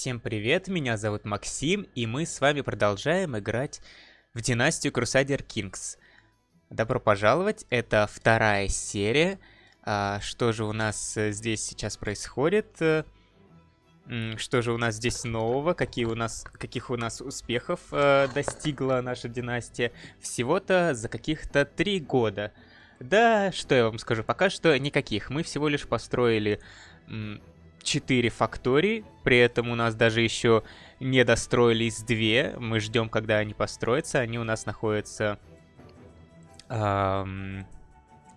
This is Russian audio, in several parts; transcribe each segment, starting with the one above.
Всем привет, меня зовут Максим, и мы с вами продолжаем играть в династию Crusader Kings. Добро пожаловать, это вторая серия. А, что же у нас э, здесь сейчас происходит? Э, что же у нас здесь нового? Какие у нас, каких у нас успехов э, достигла наша династия? Всего-то за каких-то три года. Да, что я вам скажу, пока что никаких. Мы всего лишь построили 4 фактории, при этом у нас даже еще не достроились 2. Мы ждем, когда они построятся. Они у нас находятся эм,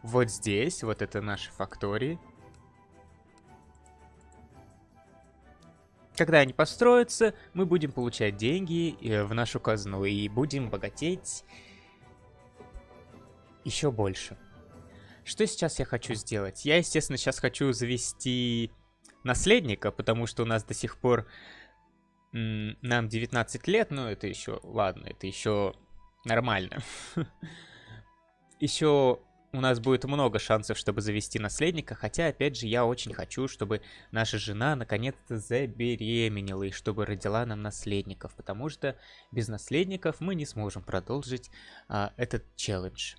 вот здесь. Вот это наши фактории. Когда они построятся, мы будем получать деньги э, в нашу казну и будем богатеть еще больше. Что сейчас я хочу сделать? Я, естественно, сейчас хочу завести наследника, потому что у нас до сих пор нам 19 лет, но это еще, ладно, это еще нормально. Еще у нас будет много шансов, чтобы завести наследника, хотя, опять же, я очень хочу, чтобы наша жена наконец-то забеременела и чтобы родила нам наследников, потому что без наследников мы не сможем продолжить а, этот челлендж.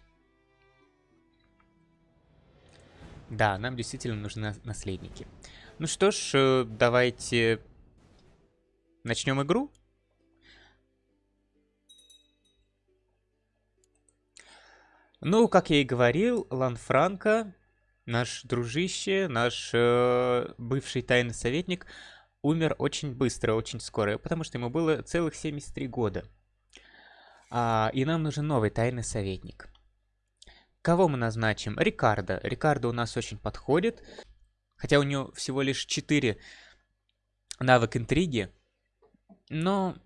Да, нам действительно нужны наследники. Ну что ж, э, давайте начнем игру. Ну, как я и говорил, Ланфранко, наш дружище, наш э, бывший тайный советник, умер очень быстро, очень скоро, потому что ему было целых 73 года. А, и нам нужен новый тайный советник. Кого мы назначим? Рикардо. Рикардо у нас очень подходит. Хотя у него всего лишь 4 навык интриги. Но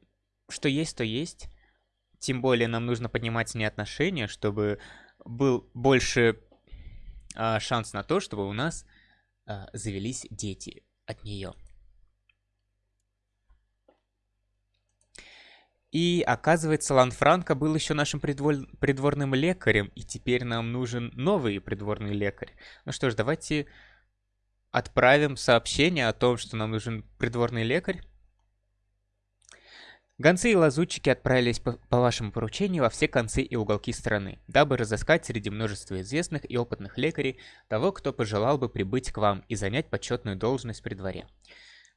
что есть, то есть. Тем более нам нужно поднимать с ней отношения, чтобы был больше а, шанс на то, чтобы у нас а, завелись дети от нее. И оказывается, Ланфранко был еще нашим придвор... придворным лекарем, и теперь нам нужен новый придворный лекарь. Ну что ж, давайте отправим сообщение о том, что нам нужен придворный лекарь. Гонцы и лазутчики отправились по, по вашему поручению во все концы и уголки страны, дабы разыскать среди множества известных и опытных лекарей того, кто пожелал бы прибыть к вам и занять почетную должность при дворе.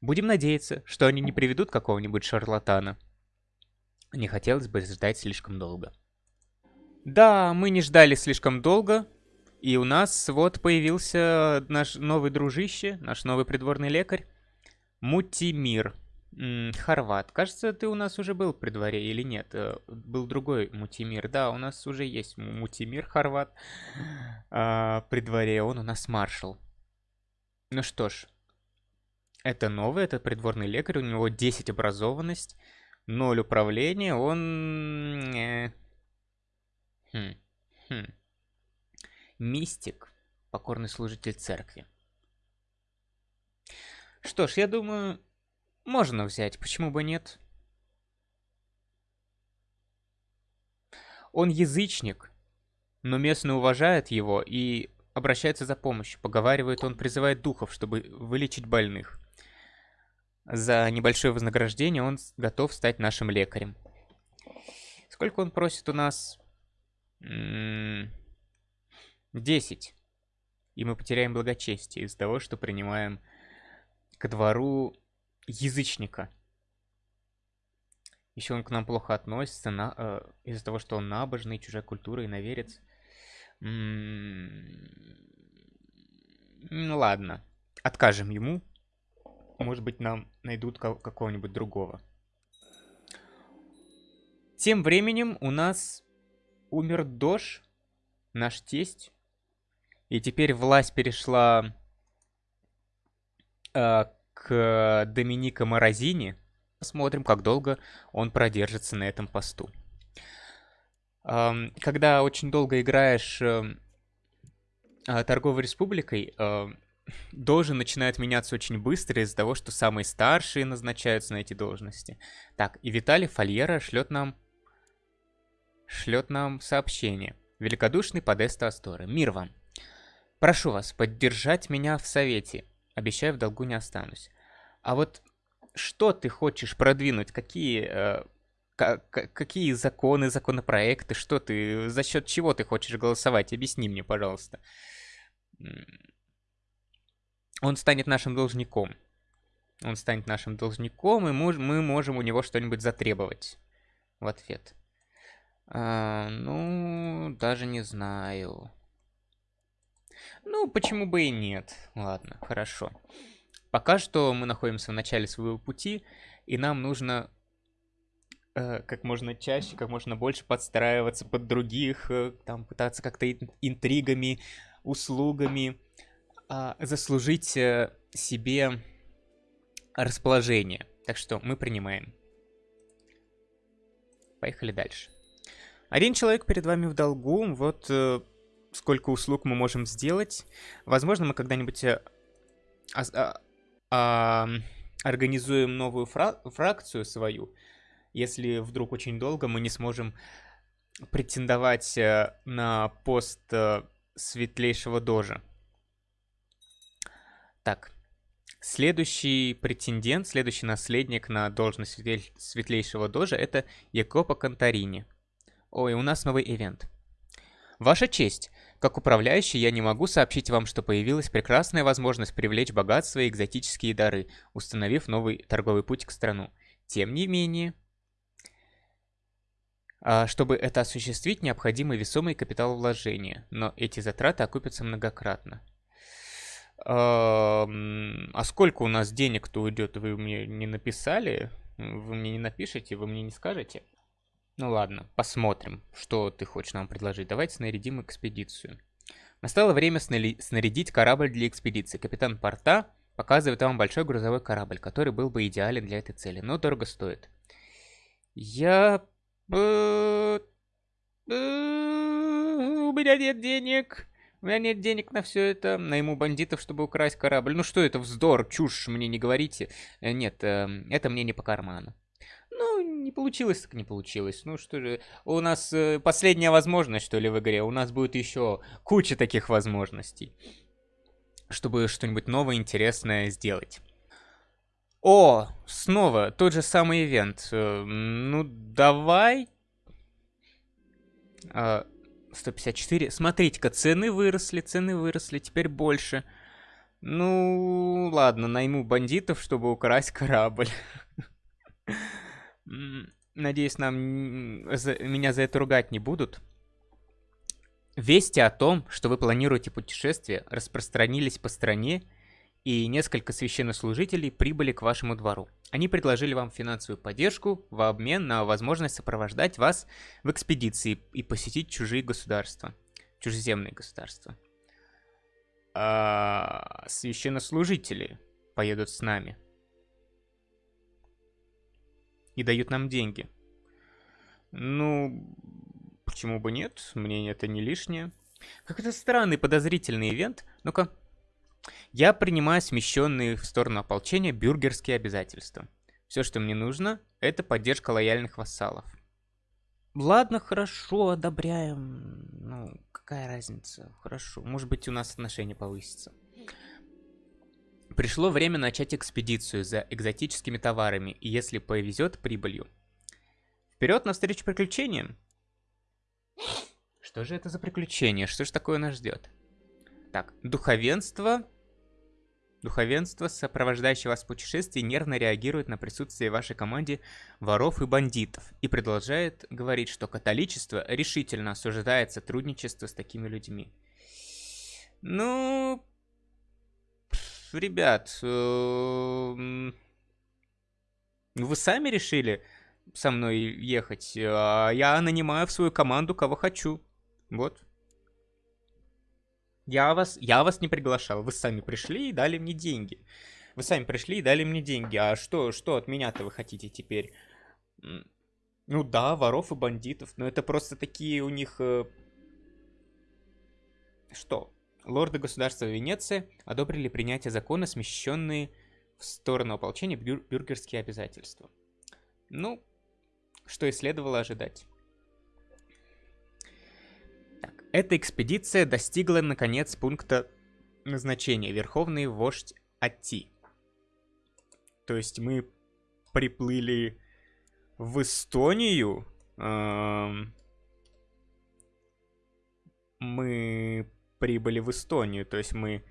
Будем надеяться, что они не приведут какого-нибудь шарлатана. Не хотелось бы ждать слишком долго. Да, мы не ждали слишком долго, и у нас вот появился наш новый дружище, наш новый придворный лекарь. Мутимир. Хорват. Кажется, ты у нас уже был при дворе или нет? Э, был другой Мутимир. Да, у нас уже есть Мутимир Хорват а, при дворе. Он у нас маршал. Ну что ж. Это новый, это придворный лекарь. У него 10 образованность, 0 управления. Он... Э, хм. Хм. Мистик, покорный служитель церкви. Что ж, я думаю, можно взять, почему бы нет? Он язычник, но местные уважают его и обращаются за помощью. Поговаривает, он призывает духов, чтобы вылечить больных. За небольшое вознаграждение он готов стать нашим лекарем. Сколько он просит у нас? М -м 10. И мы потеряем благочестие из-за того, что принимаем к двору язычника. Еще он к нам плохо относится на, э, из-за того, что он набожный, чужая культура и наверец. М-м-м. Ну ладно, откажем ему. Может быть, нам найдут какого-нибудь другого. Тем временем у нас умер Дош, наш тесть. И теперь власть перешла э, к Доминика Морозини. Посмотрим, как долго он продержится на этом посту. Э, когда очень долго играешь э, торговой республикой, э, должен начинает меняться очень быстро из-за того, что самые старшие назначаются на эти должности. Так, и Виталий Фольера шлет нам шлет нам сообщение. Великодушный Подеста Асторы. Мир вам. Прошу вас поддержать меня в совете. Обещаю, в долгу не останусь. А вот что ты хочешь продвинуть? Какие, э, какие законы, законопроекты? Что ты, за счет чего ты хочешь голосовать? Объясни мне, пожалуйста. Он станет нашим должником. Он станет нашим должником, и мы можем у него что-нибудь затребовать в ответ. А, ну, даже не знаю. Ну, почему бы и нет. Ладно, хорошо. Пока что мы находимся в начале своего пути, и нам нужно э, как можно чаще, как можно больше подстраиваться под других, э, там пытаться как-то интригами, услугами э, заслужить э, себе расположение. Так что мы принимаем. Поехали дальше. Один человек перед вами в долгу, вот э, сколько услуг мы можем сделать. Возможно, мы когда-нибудь а, а, а, организуем новую фра фракцию свою, если вдруг очень долго мы не сможем претендовать э, на пост э, светлейшего дожа. Так, следующий претендент, следующий наследник на должность светлейшего дожа это Якопа Конторини. Ой, у нас новый ивент. Ваша честь, как управляющий я не могу сообщить вам, что появилась прекрасная возможность привлечь богатство и экзотические дары, установив новый торговый путь к страну. Тем не менее, а, чтобы это осуществить, необходимы весомые капиталовложения, но эти затраты окупятся многократно. А сколько у нас денег-то уйдет, вы мне не написали? Вы мне не напишите, вы мне не скажете? Ну ладно, посмотрим, что ты хочешь нам предложить. Давайте снарядим экспедицию. Настало время снарядить корабль для экспедиции. Капитан порта показывает вам большой грузовой корабль, который был бы идеален для этой цели, но дорого стоит. Я... Э, э, у меня нет денег. У меня нет денег на все это. Найму бандитов, чтобы украсть корабль. Ну что это, вздор, чушь, мне не говорите. Э, нет, это мне не по карману. Не получилось, так не получилось. Ну что же, у нас э, последняя возможность, что ли, в игре. У нас будет еще куча таких возможностей, чтобы что-нибудь новое, интересное сделать. О, снова тот же самый ивент. Э, ну, давай. 154. А, Смотрите-ка, цены выросли, цены выросли, теперь больше. Ну, ладно, найму бандитов, чтобы украсть корабль. Надеюсь, нам за, меня за это ругать не будут. Вести о том, что вы планируете путешествие, распространились по стране, и несколько священнослужителей прибыли к вашему двору. Они предложили вам финансовую поддержку в обмен на возможность сопровождать вас в экспедиции и посетить чужие государства, чужеземные государства. А священнослужители поедут с нами и дают нам деньги. Ну, почему бы нет? Мне это не лишнее. Какой-то странный, подозрительный ивент. Ну-ка. Я принимаю смещенные в сторону ополчения бюргерские обязательства. Все, что мне нужно, это поддержка лояльных вассалов. Ладно, хорошо, одобряем. Ну, какая разница? Хорошо. Может быть, у нас отношения повысятся. Пришло время начать экспедицию за экзотическими товарами и, если повезет, прибылью. Вперед навстречу приключениям! Что же это за приключения? Что же такое нас ждет? Так, духовенство. Духовенство, сопровождающее вас в путешествии, нервно реагирует на присутствие вашей команде воров и бандитов и продолжает говорить, что католичество решительно осуждает сотрудничество с такими людьми. Ну, ребят, эм, вы сами решили со мной ехать, а я нанимаю в свою команду кого хочу. Вот. Я вас, я вас не приглашал, вы сами пришли и дали мне деньги. Вы сами пришли и дали мне деньги. А что, что от меня-то вы хотите теперь? Ну да, воров и бандитов, но это просто такие у них... Э, что? Лорды государства Венеции одобрили принятие закона, смещенные в сторону ополчения бюр бюргерские обязательства. Ну, что и следовало ожидать. Так, эта экспедиция достигла, наконец, пункта назначения. Верховный вождь Ати. То есть мы приплыли в Эстонию. Мы прибыли в Эстонию, то есть мы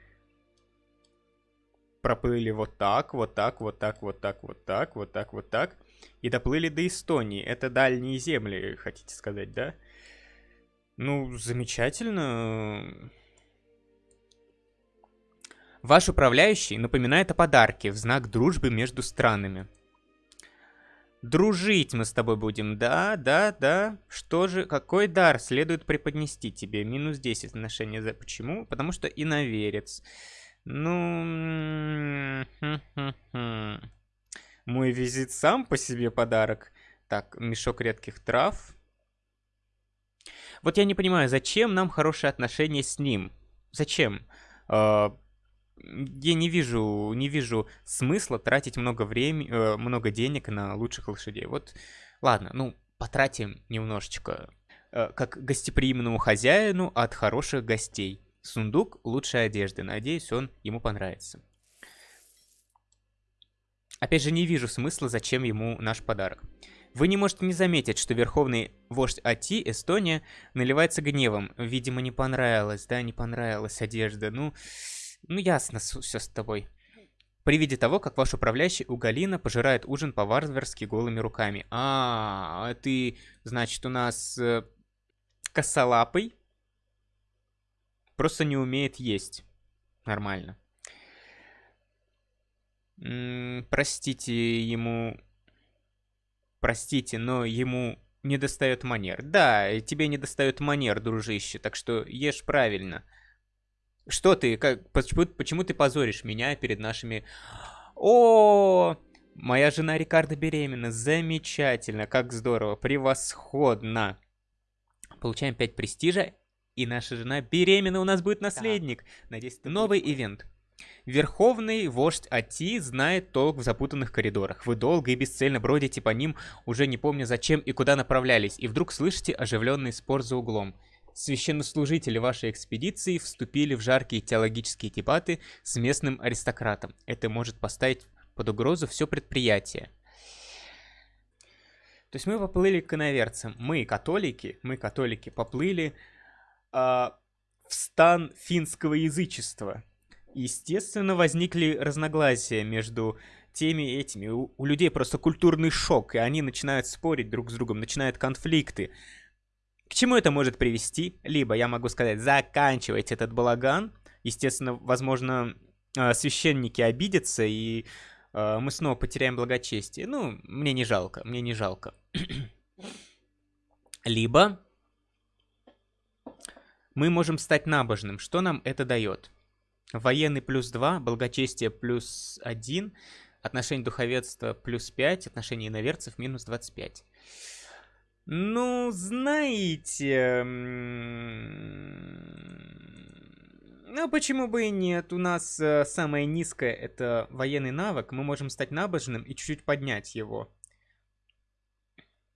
проплыли вот так, вот так, вот так, вот так, вот так, вот так, вот так, и доплыли до Эстонии. Это дальние земли, хотите сказать, да? Ну, замечательно. Ваш управляющий напоминает о подарке в знак дружбы между странами. Дружить мы с тобой будем, да, да, да. Что же, какой дар следует преподнести тебе? Минус 10 отношения за... Почему? Потому что иноверец. Ну... Мой визит сам по себе подарок. Так, мешок редких трав. Вот я не понимаю, зачем нам хорошие отношения с ним? Зачем? Я не вижу, не вижу смысла тратить много времени, э, много денег на лучших лошадей. Вот, ладно, ну, потратим немножечко, э, как гостеприимному хозяину от хороших гостей. Сундук лучшей одежды. Надеюсь, он ему понравится. Опять же, не вижу смысла, зачем ему наш подарок. Вы не можете не заметить, что верховный вождь Ати, Эстония, наливается гневом. Видимо, не понравилось, да, не понравилась одежда. Ну, ну, ясно все с тобой. При виде того, как ваш управляющий у Галина пожирает ужин по-варварски голыми руками. А, ты, значит, у нас э, косолапый. Просто не умеет есть. Нормально. М -м, простите ему... Простите, но ему не достает манер. Да, тебе не достает манер, дружище, так что ешь правильно. Что ты? Как, почему, почему ты позоришь меня перед нашими... О, моя жена Рикардо беременна. Замечательно, как здорово, превосходно. Получаем 5 престижа, и наша жена беременна, у нас будет наследник. Надеюсь, новый ивент. Верховный вождь Ати знает толк в запутанных коридорах. Вы долго и бесцельно бродите по ним, уже не помня зачем и куда направлялись, и вдруг слышите оживленный спор за углом. Священнослужители вашей экспедиции вступили в жаркие теологические дебаты с местным аристократом. Это может поставить под угрозу все предприятие. То есть мы поплыли к иноверцам. Мы, католики, мы, католики, поплыли э, в стан финского язычества. Естественно, возникли разногласия между теми и этими. У, у людей просто культурный шок, и они начинают спорить друг с другом, начинают конфликты. Чему это может привести? Либо я могу сказать, заканчивайте этот балаган. Естественно, возможно, э, священники обидятся, и э, мы снова потеряем благочестие. Ну, мне не жалко, мне не жалко. Либо мы можем стать набожным. Что нам это дает? Военный плюс 2, благочестие плюс 1, отношение духовенства плюс 5, отношение иноверцев минус 25. Ну, знаете... Ну, почему бы и нет? У нас э, самое низкое это военный навык. Мы можем стать набожным и чуть-чуть поднять его.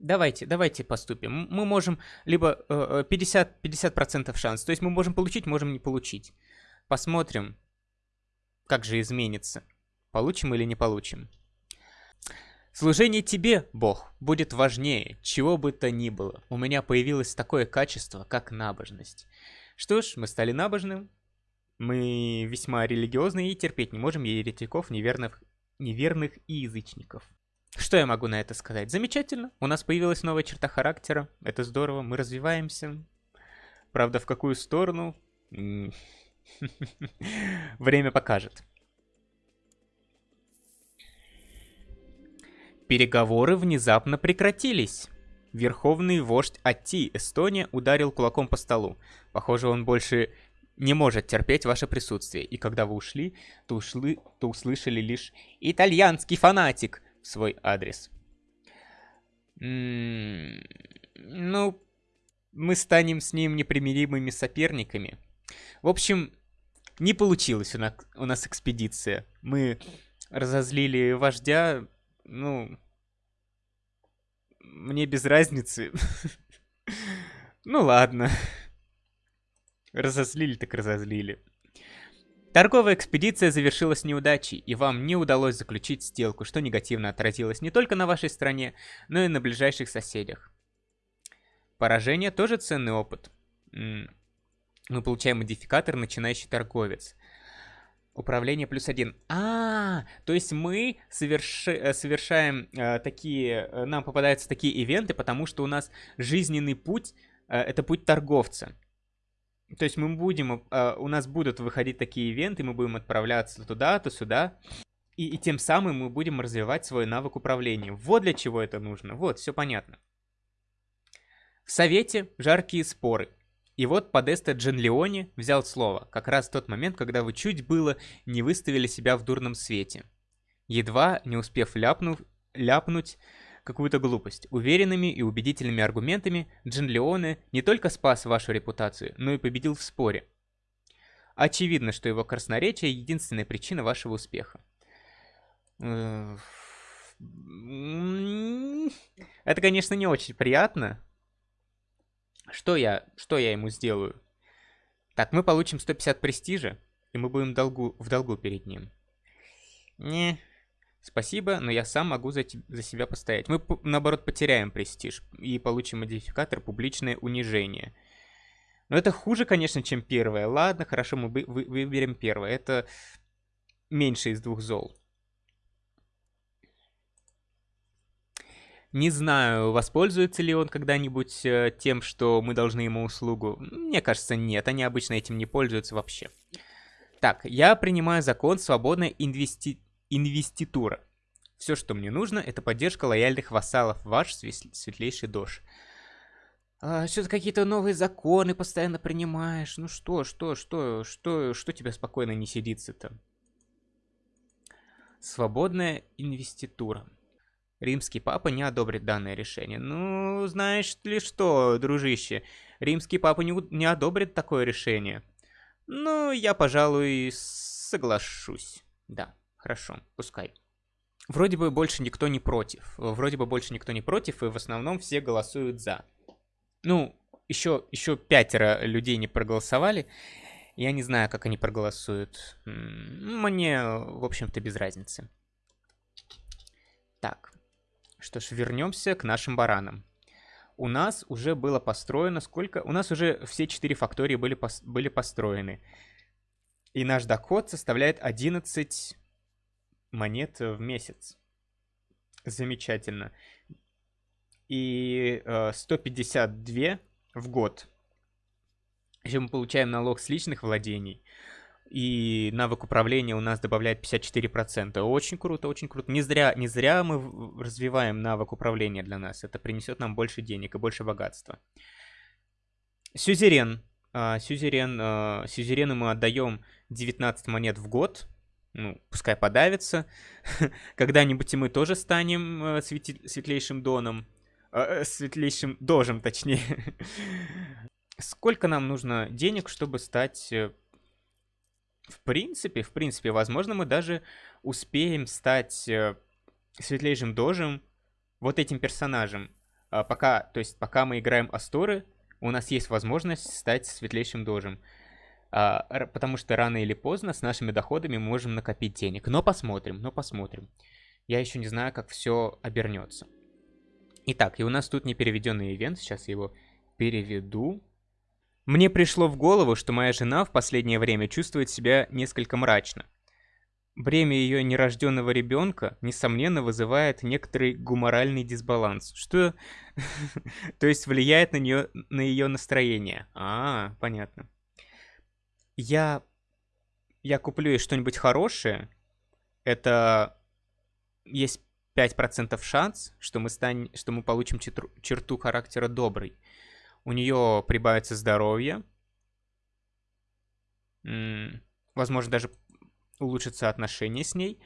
Давайте, давайте поступим. Мы можем либо э, 50%, 50 шанс. То есть мы можем получить, можем не получить. Посмотрим, как же изменится. Получим или не получим. Служение тебе, Бог, будет важнее, чего бы то ни было. У меня появилось такое качество, как набожность. Что ж, мы стали набожным. Мы весьма религиозные и терпеть не можем еретиков, неверных, неверных и язычников. Что я могу на это сказать? Замечательно. У нас появилась новая черта характера. Это здорово. Мы развиваемся. Правда, в какую сторону? Время покажет. Переговоры внезапно прекратились. Верховный вождь Ати, Эстония, ударил кулаком по столу. Похоже, он больше не может терпеть ваше присутствие. И когда вы ушли, то, ушли, то услышали лишь «Итальянский фанатик» в свой адрес. М -м ну, мы станем с ним непримиримыми соперниками. В общем, не получилась у нас, у нас экспедиция. Мы разозлили вождя, ну, мне без разницы. ну ладно. Разозлили так разозлили. Торговая экспедиция завершилась неудачей, и вам не удалось заключить сделку, что негативно отразилось не только на вашей стране, но и на ближайших соседях. Поражение тоже ценный опыт. Мы получаем модификатор «Начинающий торговец». Управление плюс один. А, -а, а, то есть мы соверши, э, совершаем э, такие, э, нам попадаются такие ивенты, потому что у нас жизненный путь э, это путь торговца. То есть мы будем, э, у нас будут выходить такие ивенты, мы будем отправляться туда, то сюда. И, и тем самым мы будем развивать свой навык управления. Вот для чего это нужно. Вот, все понятно. В Совете жаркие споры. И вот Подеста Джанлеоне взял слово, как раз в тот момент, когда вы чуть было не выставили себя в дурном свете. Едва не успев ляпнув, ляпнуть какую-то глупость. Уверенными и убедительными аргументами Джин Леоне не только спас вашу репутацию, но и победил в споре. Очевидно, что его красноречие — единственная причина вашего успеха. Это, конечно, не очень приятно. Что я, что я ему сделаю? Так, мы получим 150 престижа, и мы будем долгу, в долгу перед ним. Не, Спасибо, но я сам могу за, за себя постоять. Мы, наоборот, потеряем престиж и получим модификатор «Публичное унижение». Но это хуже, конечно, чем первое. Ладно, хорошо, мы вы выберем первое. Это меньше из двух зол. Не знаю, воспользуется ли он когда-нибудь э, тем, что мы должны ему услугу. Мне кажется, нет. Они обычно этим не пользуются вообще. Так, я принимаю закон свободной инвести инвеститура. Все, что мне нужно, это поддержка лояльных вассалов, ваш светлейший дож. А, Что-то какие-то новые законы постоянно принимаешь. Ну что, что, что, что, что тебе спокойно не сидится-то? Свободная инвеститура. Римский папа не одобрит данное решение. Ну, знаешь ли что, дружище, римский папа не, не одобрит такое решение. Ну, я, пожалуй, соглашусь. Да. Хорошо, пускай. Вроде бы больше никто не против. Вроде бы больше никто не против, и в основном все голосуют за. Ну, еще, еще пятеро людей не проголосовали. Я не знаю, как они проголосуют. Мне, в общем-то, без разницы. Так. Что ж, вернемся к нашим баранам. У нас уже было построено сколько? У нас уже все четыре фактории были, пос... были построены. И наш доход составляет 11 монет в месяц. Замечательно. И э, 152 в год. Еще мы получаем налог с личных владений. И навык управления у нас добавляет 54%. Очень круто, очень круто. Не зря, не зря мы развиваем навык управления для нас. Это принесет нам больше денег и больше богатства. Сюзерен. А, сюзерен, а, сюзерену мы отдаем 19 монет в год ну, пускай подавится. Когда-нибудь и мы тоже станем э, светлейшим доном. Э, э, светлейшим дожем, точнее. Сколько нам нужно денег, чтобы стать... В принципе, в принципе, возможно, мы даже успеем стать э, светлейшим дожем вот этим персонажем. А пока, то есть, пока мы играем Асторы, у нас есть возможность стать светлейшим дожем. А, потому что рано или поздно с нашими доходами мы можем накопить денег. Но посмотрим, но посмотрим. Я еще не знаю, как все обернется. Итак, и у нас тут непереведенный ивент, сейчас я его переведу. Мне пришло в голову, что моя жена в последнее время чувствует себя несколько мрачно. Бремя ее нерожденного ребенка, несомненно, вызывает некоторый гуморальный дисбаланс, что, то есть, влияет на нее, на ее настроение. А, понятно я, я куплю ей что-нибудь хорошее, это есть 5% шанс, что мы, стань, что мы получим черту характера добрый. У нее прибавится здоровье. Возможно, даже улучшится отношение с ней.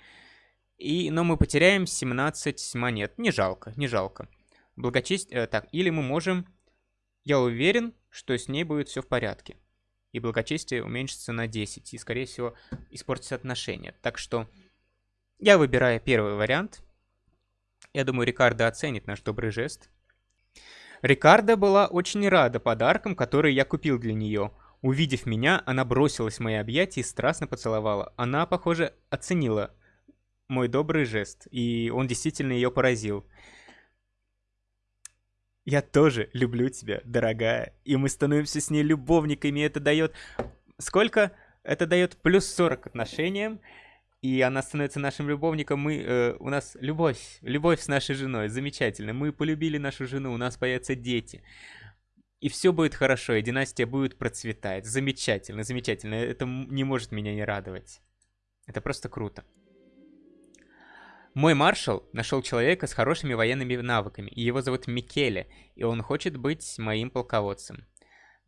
И, но мы потеряем 17 монет. Не жалко, не жалко. Благочестие... Э, так, или мы можем... Я уверен, что с ней будет все в порядке и благочестие уменьшится на 10, и, скорее всего, испортится отношения. Так что я выбираю первый вариант. Я думаю, Рикардо оценит наш добрый жест. Рикардо была очень рада подаркам, которые я купил для нее. Увидев меня, она бросилась в мои объятия и страстно поцеловала. Она, похоже, оценила мой добрый жест, и он действительно ее поразил. Я тоже люблю тебя, дорогая, и мы становимся с ней любовниками, это дает... Сколько? Это дает плюс 40 к отношениям, и она становится нашим любовником, мы, э, у нас любовь, любовь с нашей женой, замечательно, мы полюбили нашу жену, у нас появятся дети. И все будет хорошо, и династия будет процветать. Замечательно, замечательно. Это не может меня не радовать. Это просто круто. Мой маршал нашел человека с хорошими военными навыками, и его зовут Микеле, и он хочет быть моим полководцем.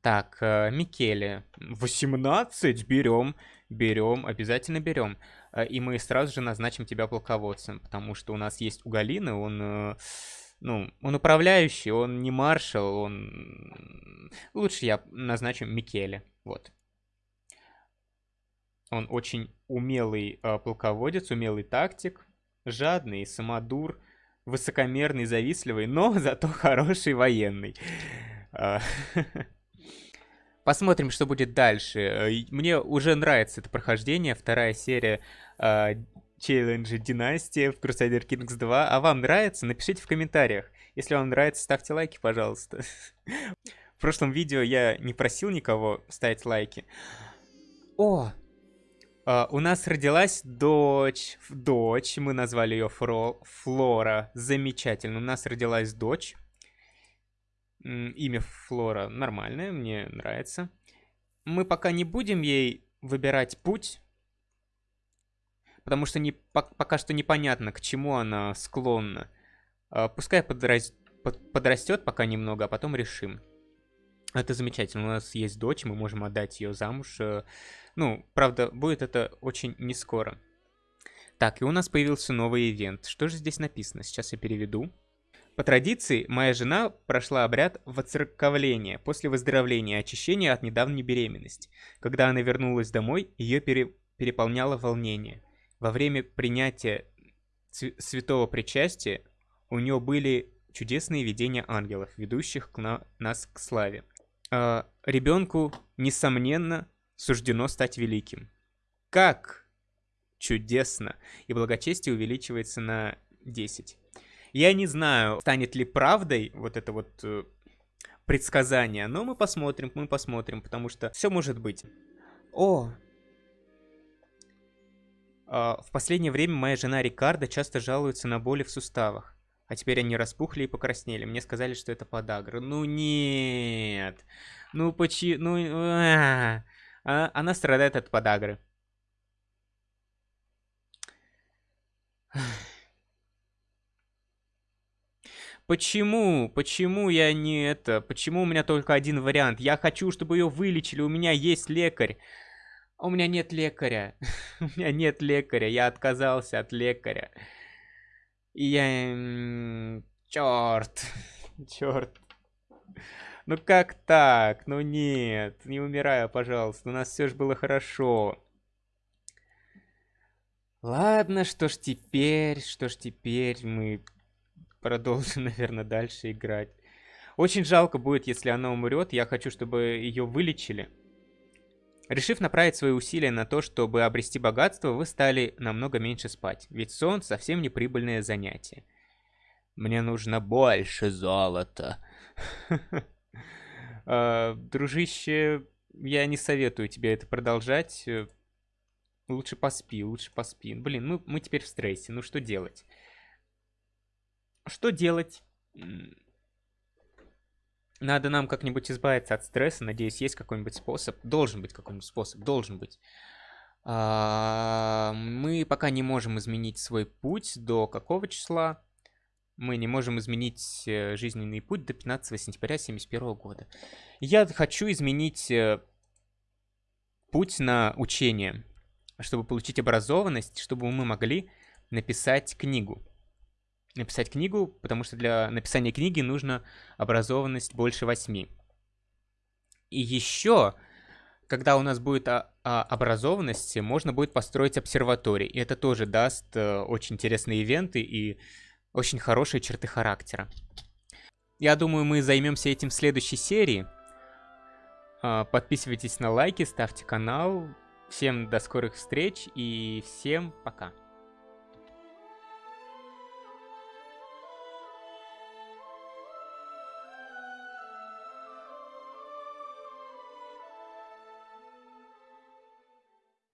Так, э, Микеле. 18? Берем, берем, обязательно берем. Э, и мы сразу же назначим тебя полководцем, потому что у нас есть у Галины, он... Э, ну, он управляющий, он не маршал, он... Лучше я назначу Микеле, вот. Он очень умелый полководец, умелый тактик, жадный, самодур, высокомерный, завистливый, но зато хороший военный. Посмотрим, что будет дальше. Э, мне уже нравится это прохождение, вторая серия челленджа Династия в Crusader Kings 2. А вам нравится? Напишите в комментариях. Если вам нравится, ставьте лайки, пожалуйста. В прошлом видео я не просил никого ставить лайки. О, Uh, у нас родилась дочь. Дочь. Мы назвали ее Фро... Флора. Замечательно. У нас родилась дочь. Имя Флора нормальное, мне нравится. Мы пока не будем ей выбирать путь. Потому что не, пока что непонятно, к чему она склонна. Uh, пускай подрас... подрастет пока немного, а потом решим. Это замечательно. У нас есть дочь, мы можем отдать ее замуж. Uh, ну, правда, будет это очень не скоро. Так, и у нас появился новый ивент. Что же здесь написано? Сейчас я переведу. По традиции, моя жена прошла обряд воцерковления после выздоровления и очищения от недавней беременности. Когда она вернулась домой, ее пере... переполняло волнение. Во время принятия святого причастия у нее были чудесные видения ангелов, ведущих к на... нас к славе. А, ребенку, несомненно, суждено стать великим. Как чудесно! И благочестие увеличивается на 10. Я не знаю, станет ли правдой вот это вот э, предсказание, но мы посмотрим, мы посмотрим, потому что все может быть. О! Э, в последнее время моя жена Рикардо часто жалуется на боли в суставах. А теперь они распухли и покраснели. Мне сказали, что это подагра. Ну нет. Ну почему... Ну... А -а -а. А, она страдает от подагры. Почему? Почему я не это? Почему у меня только один вариант? Я хочу, чтобы ее вылечили, у меня есть лекарь. А у меня нет лекаря. у меня нет лекаря, я отказался от лекаря. И я... Черт. Черт. Ну как так? Ну нет, не умирай, пожалуйста. У нас все же было хорошо. Ладно, что ж теперь, что ж теперь мы продолжим, наверное, дальше играть. Очень жалко будет, если она умрет. Я хочу, чтобы ее вылечили. Решив направить свои усилия на то, чтобы обрести богатство, вы стали намного меньше спать. Ведь сон совсем не прибыльное занятие. Мне нужно больше золота. Uh, дружище, я не советую тебе это продолжать. Лучше поспи, лучше поспи. Блин, мы, мы теперь в стрессе, ну что делать? Что делать? Надо нам как-нибудь избавиться от стресса. Надеюсь, есть какой-нибудь способ. Должен быть какой-нибудь способ, должен быть. А, мы пока не можем изменить свой путь до какого числа? мы не можем изменить э, жизненный путь до 15 сентября 1971 года. Я хочу изменить э, путь на учение, чтобы получить образованность, чтобы мы могли написать книгу. Написать книгу, потому что для написания книги нужно образованность больше 8. И еще, когда у нас будет образованность, можно будет построить обсерваторий. И это тоже даст а, очень интересные ивенты и очень хорошие черты характера. Я думаю, мы займемся этим в следующей серии. А, подписывайтесь на лайки, ставьте канал. Всем до скорых встреч и всем пока.